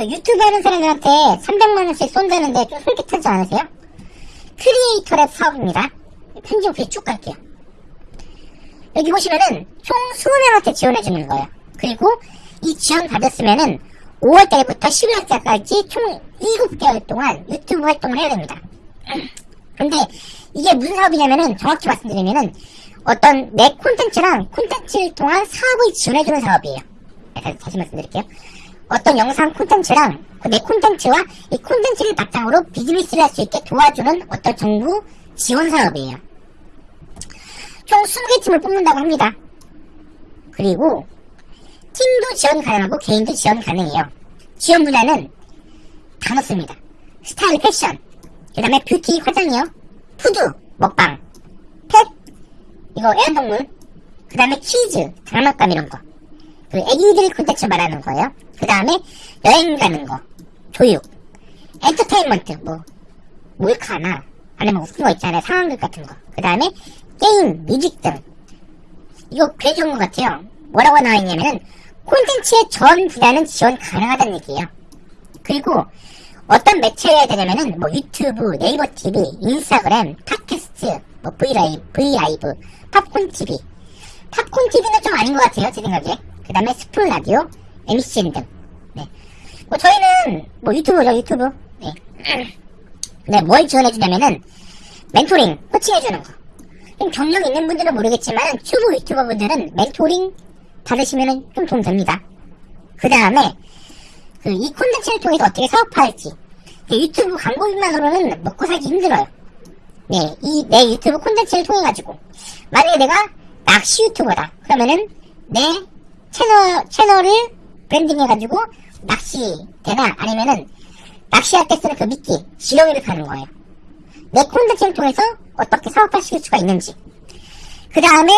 그 유튜브 하는 사람들한테 300만원씩 쏜다는데 좀 솔깃하지 않으세요? 크리에이터랩 사업입니다. 편집 없이 쭉 갈게요. 여기 보시면은 총 20명한테 지원해주는 거예요. 그리고 이 지원 받았으면은 5월달부터 11월달까지 총 7개월 동안 유튜브 활동을 해야 됩니다. 근데 이게 무슨 사업이냐면은 정확히 말씀드리면은 어떤 내 콘텐츠랑 콘텐츠를 통한 사업을 지원해주는 사업이에요. 다시 말씀드릴게요. 어떤 영상 콘텐츠랑 그 내 콘텐츠와 이 콘텐츠를 바탕으로 비즈니스를 할 수 있게 도와주는 어떤 정부 지원 사업이에요. 총 20개 팀을 뽑는다고 합니다. 그리고 팀도 지원 가능하고 개인도 지원 가능해요. 지원 분야는 다 넓습니다. 스타일 패션, 그 다음에 뷰티 화장이요, 푸드, 먹방, 펫, 이거 애완동물, 그 다음에 퀴즈, 장난감 이런 거. 그 애기들 콘텐츠 말하는 거예요. 그 다음에 여행 가는 거, 교육, 엔터테인먼트, 뭐, 몰카나, 아니면 웃긴 거 있잖아요. 상황극 같은 거. 그 다음에 게임, 뮤직 등. 이거 꽤 좋은 것 같아요. 뭐라고 나와 있냐면은, 콘텐츠의 전 분야는 지원 가능하다는 얘기예요. 그리고, 어떤 매체를 해야 되냐면은, 뭐, 유튜브, 네이버 TV, 인스타그램, 팟캐스트, 뭐, 브이라이브, 브이라이브, 팝콘 TV. 팝콘 TV는 좀 아닌 것 같아요, 제 생각에. 그 다음에 스푼 라디오, MCN 등. 네. 뭐, 저희는, 뭐, 유튜브죠, 유튜브. 네. 네, 뭘 지원해주냐면은, 멘토링, 코칭해주는 거. 좀 경력 있는 분들은 모르겠지만, 초보 유튜버 분들은 멘토링 받으시면은 좀 도움 됩니다. 그 다음에, 그, 이 콘텐츠를 통해서 어떻게 사업화할지. 그 유튜브 광고비만으로는 먹고 살기 힘들어요. 네, 이, 내 유튜브 콘텐츠를 통해 가지고. 만약에 내가 낚시 유튜버다. 그러면은, 내 채널, 채널을 브랜딩해가지고, 낚시대나 아니면은, 낚시할 때 쓰는 그 미끼, 지렁이를 파는 거예요. 내 콘텐츠를 통해서 어떻게 사업화 시킬 수가 있는지. 그 다음에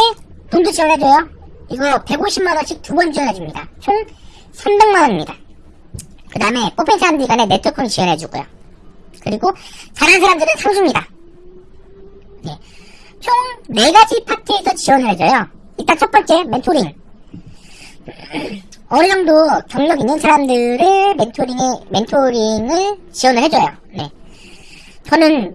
돈도 지원해줘요. 이거 150만원씩 두 번 지원해줍니다. 총 300만원입니다. 그 다음에 뽑힌 사람들 간에 네트워크를 지원해주고요. 그리고 잘하는 사람들은 상주입니다. 네. 총 4가지 파트에서 지원을 해줘요. 일단 첫 번째, 멘토링. 어느 정도 경력 있는 사람들을 멘토링에, 멘토링을 지원을 해줘요. 네. 저는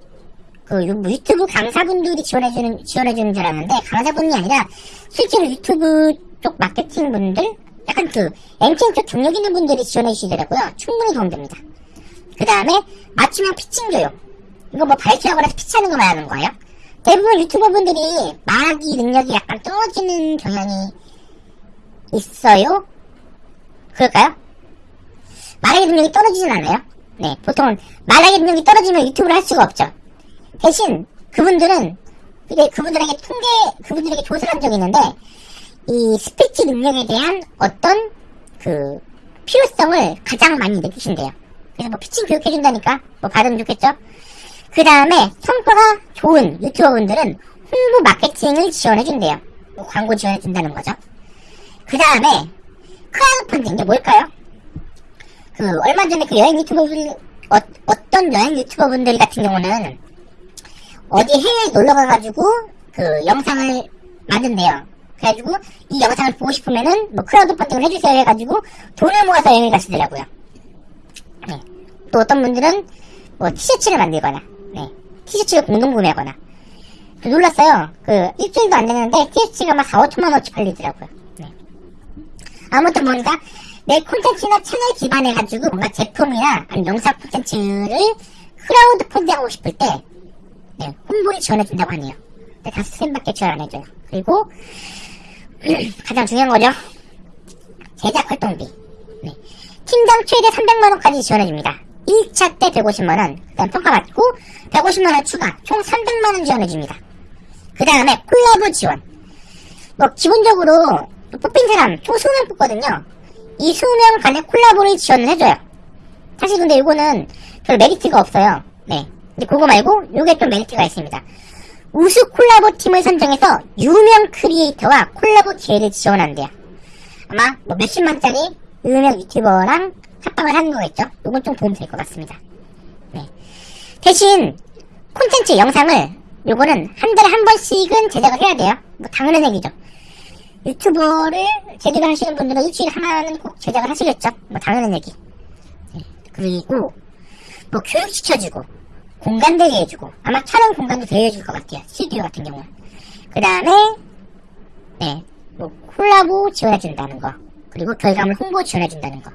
그 유- 유튜브 강사분들이 지원해주는, 지원해주는 줄 알았는데, 강사분이 아니라 실제로 유튜브 쪽 마케팅 분들, 약간 그, MTN 쪽 경력 있는 분들이 지원해주시더라고요. 충분히 도움됩니다. 그 다음에, 맞춤형 피칭 교육. 이거 뭐 발표하거나 피치하는 거 말하는 거예요. 대부분 유튜버 분들이 말하기 능력이 약간 떨어지는 경향이 있어요? 그럴까요? 말하기 능력이 떨어지진 않아요. 네, 보통은 말하기 능력이 떨어지면 유튜브를 할 수가 없죠. 대신 그분들은 이게 그분들에게 통계 그분들에게 조사를 한 적이 있는데 이 스피치 능력에 대한 어떤 그 필요성을 가장 많이 느끼신대요. 그래서 뭐 피칭 교육해준다니까 뭐 받으면 좋겠죠. 그 다음에 성과가 좋은 유튜버분들은 홍보 마케팅을 지원해준대요. 뭐 광고 지원해준다는 거죠. 그 다음에 크라우드 펀딩 이게 뭘까요? 그 얼마 전에 그 여행 유튜버 분 어, 어떤 여행 유튜버 분들 같은 경우는 어디 해외에 놀러 가가지고 그 영상을 만든대요. 그래가지고 이 영상을 보고 싶으면은 뭐 크라우드 펀딩을 해주세요 해가지고 돈을 모아서 여행을 가시더라고요. 네. 또 어떤 분들은 뭐 티셔츠를 만들거나 네. 티셔츠를 공동 구매하거나 그 놀랐어요. 그 일주일도 안 됐는데 티셔츠가 막 4, 5천만 원어치 팔리더라고요. 네. 아무튼 뭔가 내 콘텐츠나 채널 기반해 가지고 뭔가 제품이나 영상 콘텐츠를 크라우드 펀딩하고 싶을 때 네, 홍보를 지원해준다고 하네요. 근데 다 스팸밖에 지원 안 해줘요. 그리고 가장 중요한 거죠. 제작 활동비. 네. 팀당 최대 300만원까지 지원해줍니다. 1차 때 150만원, 그 다음 평가받고 150만원 추가, 총 300만원 지원해줍니다. 그 다음에 콜라보 지원. 뭐, 기본적으로 뽑힌 사람 총 20명 뽑거든요. 이 20명 간의 콜라보를 지원을 해줘요. 사실 근데 이거는 별 메리트가 없어요. 네. 근데 그거 말고 요게 좀 메리트가 있습니다. 우수 콜라보 팀을 선정해서 유명 크리에이터와 콜라보 기회를 지원한대요. 아마 뭐 몇십만짜리 유명 유튜버랑 합방을 하는 거겠죠? 요건 좀 도움 될 것 같습니다. 네. 대신 콘텐츠 영상을 요거는 한 달에 한 번씩은 제작을 해야 돼요. 뭐 당연한 얘기죠. 유튜버를 제대로 하시는 분들은 일주일에 하나는 꼭 제작을 하시겠죠. 뭐 당연한 얘기. 네. 그리고 뭐 교육시켜주고 공간도 대여해주고 아마 촬영 공간도 대여해줄 것 같아요. 스튜디오 같은 경우는. 그 다음에 네, 뭐 콜라보 지원해준다는 거 그리고 결과물 홍보 지원해준다는 거.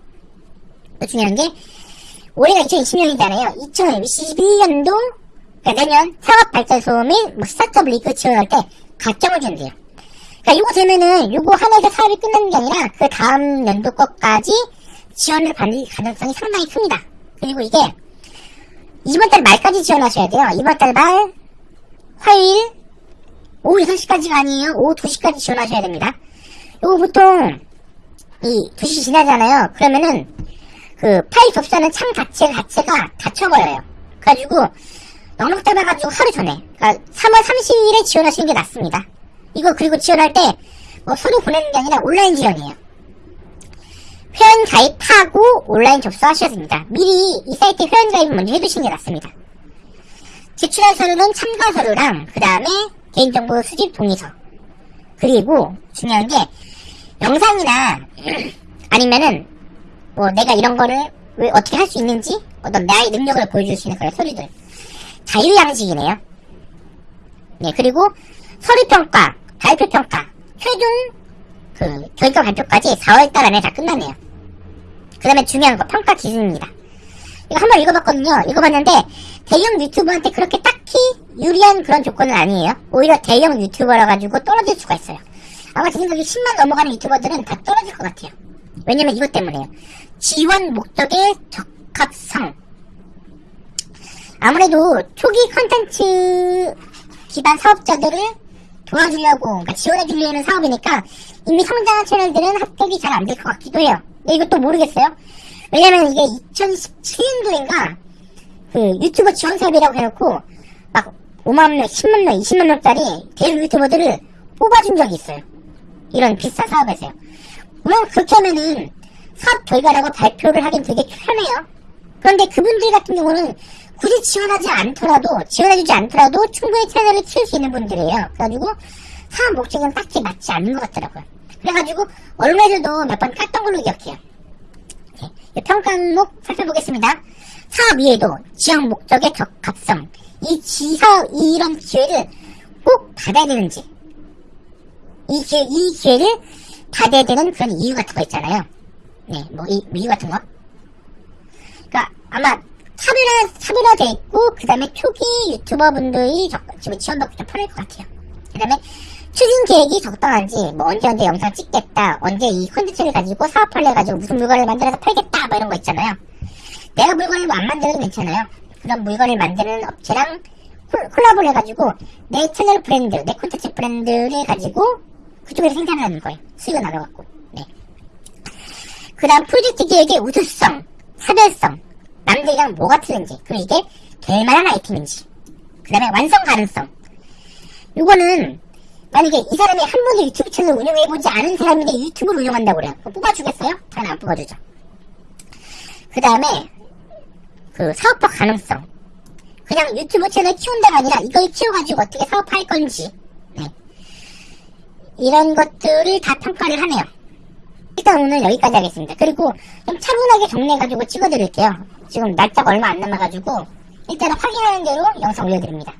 또 중요한 게 올해가 2020년이잖아요. 2021년도 그러니까 내년 산업발전소 및뭐 스타트업 리그 지원할 때 가점을 준대요. 그러니까 요거 되면은 요거 하나에서 사업이 끝나는 게 아니라 그 다음 연도 것까지 지원을 받을 가능성이 상당히 큽니다. 그리고 이게 이번 달 말까지 지원하셔야 돼요. 이번 달 말 화요일 오후 6시까지가 아니에요. 오후 2시까지 지원하셔야 됩니다. 요거 보통 이 2시 지나잖아요. 그러면은 그 파일 접수하는 창 자체 자체가 닫혀버려요. 그래가지고 넉넉 잡아가지고 하루 전에 그러니까 3월 30일에 지원하시는 게 낫습니다. 이거 그리고 지원할 때 뭐 서류 보내는 게 아니라 온라인 지원이에요. 회원 가입하고 온라인 접수하셔야 됩니다. 미리 이 사이트에 회원 가입을 먼저 해두시는 게 낫습니다. 제출할 서류는 참가 서류랑 그 다음에 개인정보 수집 동의서 그리고 중요한 게 영상이나 아니면은 뭐 내가 이런 거를 왜 어떻게 할 수 있는지 어떤 나의 능력을 보여줄 수 있는 그런 서류들 자유양식이네요. 네 그리고 서류평가, 발표평가, 최종 그 결과 발표까지 4월달 안에 다 끝나네요. 그 다음에 중요한 거 평가 기준입니다. 이거 한번 읽어봤거든요. 읽어봤는데 대형 유튜버한테 그렇게 딱히 유리한 그런 조건은 아니에요. 오히려 대형 유튜버라 가지고 떨어질 수가 있어요. 아마 제 생각에 10만 넘어가는 유튜버들은 다 떨어질 것 같아요. 왜냐면 이것 때문에요. 지원 목적의 적합성. 아무래도 초기 컨텐츠 기반 사업자들을 도와주려고, 그러니까 지원해주려는 사업이니까 이미 성장한 채널들은 합격이 잘 안 될 것 같기도 해요. 이것도 모르겠어요. 왜냐면 이게 2017년도인가 그 유튜버 지원 사업이라고 해놓고 막 5만 명, 10만 명, 20만 명짜리 대형 유튜버들을 뽑아준 적이 있어요. 이런 비싼 사업에서요. 물론 그렇게 하면은 사업 결과라고 발표를 하긴 되게 편해요. 그런데 그분들 같은 경우는 굳이 지원하지 않더라도 지원해주지 않더라도 충분히 채널을 키울 수 있는 분들이에요. 그래가지고 사업 목적은 딱히 맞지 않는 것 같더라고요. 그래가지고 언론에서도 몇 번 깠던 걸로 기억해요. 평가 항목 살펴보겠습니다. 사업 이외에도 지역 목적의 적합성, 이 지사 이런 기회를 꼭 받아야 되는지, 이 기회 이 기회를 받아야 되는 그런 이유 같은 거 있잖아요. 네, 뭐 이 이유 같은 거. 아마 차별화 차별화돼 있고 그 다음에 초기 유튜버 분들이 지금 지원받기 좀 편할 것 같아요. 그 다음에 추진 계획이 적당한지 뭐 언제 언제 영상 찍겠다 언제 이 콘텐츠를 가지고 사업하려 가지고 무슨 물건을 만들어서 팔겠다 뭐 이런 거 있잖아요. 내가 물건을 뭐안 만들어도 괜찮아요. 그런 물건을 만드는 업체랑 콜- 콜라보를 해가지고 내 채널 브랜드 내 콘텐츠 브랜드를 가지고 그쪽에서 생산하는 거예요. 수익을 나눠갖고. 네. 그 다음 프로젝트 계획의 우수성 차별성 남들이랑 뭐가 틀린지 그리고 이게 될 만한 아이템인지 그 다음에 완성 가능성 요거는 만약에 이 사람이 한 번도 유튜브 채널 운영해보지 않은 사람인데 유튜브를 운영한다고 그래요. 뽑아주겠어요? 잘안 뽑아주죠. 그 다음에, 그 사업화 가능성. 그냥 유튜브 채널 키운다가 아니라 이걸 키워가지고 어떻게 사업할 건지. 네. 이런 것들을 다 평가를 하네요. 일단 오늘 여기까지 하겠습니다. 그리고 좀 차분하게 정리해가지고 찍어드릴게요. 지금 날짜가 얼마 안 남아가지고 일단은 확인하는 대로 영상 올려드립니다.